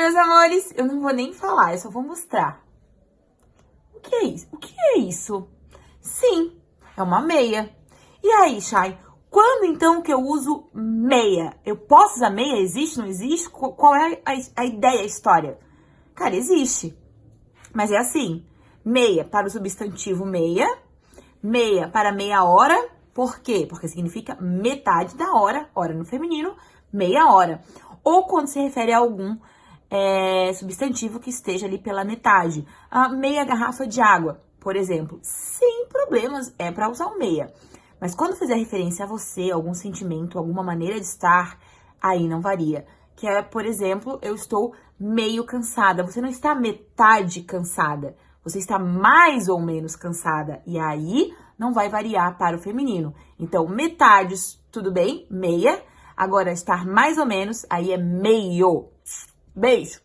amores, eu não vou nem falar, eu só vou mostrar. O que é isso? O que é isso? Sim, é uma meia. E aí, Chay, quando então que eu uso meia? Eu posso usar meia? Existe, não existe? Qual é a, a ideia, a história? Cara, existe. Mas é assim, meia para o substantivo meia, meia para meia hora, por quê? Porque significa metade da hora, hora no feminino, meia hora. Ou quando se refere a algum é, substantivo que esteja ali pela metade. A meia garrafa de água, por exemplo. Sem problemas, é para usar o meia. Mas quando fizer referência a você, algum sentimento, alguma maneira de estar, aí não varia. Que é, por exemplo, eu estou meio cansada. Você não está metade cansada. Você está mais ou menos cansada. E aí não vai variar para o feminino. Então, metades, tudo bem? Meia. Agora, estar mais ou menos, aí é meio. Beijo!